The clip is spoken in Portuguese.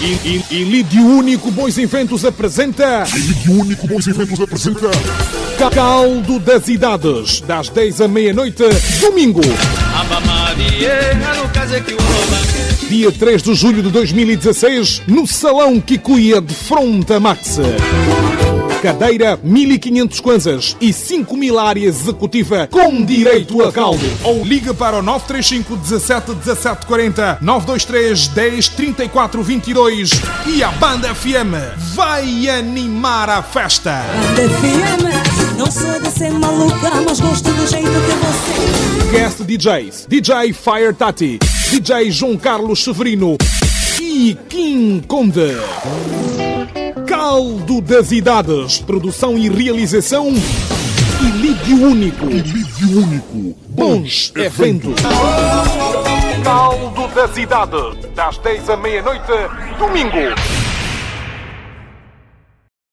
E, e, e Lídio Único Bons Inventos apresenta Lídio Único Bons Inventos apresenta Caldo das Idades, das 10 à meia-noite, domingo. Dia 3 de julho de 2016, no Salão Kikuya de Fronta Max. Cadeira 1500 kwanzas e 5000 área executiva com direito a caldo. Ou liga para o 935 17 17 40 923 10 34 22 e a Banda FM vai animar a festa. Banda FM, não sou de ser maluca, mas gosto do jeito que você. Guest DJs, DJ Fire Tati, DJ João Carlos Severino e Kim Conde. Caldo das Idades, produção e realização e Lídio Único. Lídio Único Bons eventos. Caldo das Idades, das 10 à meia-noite, domingo.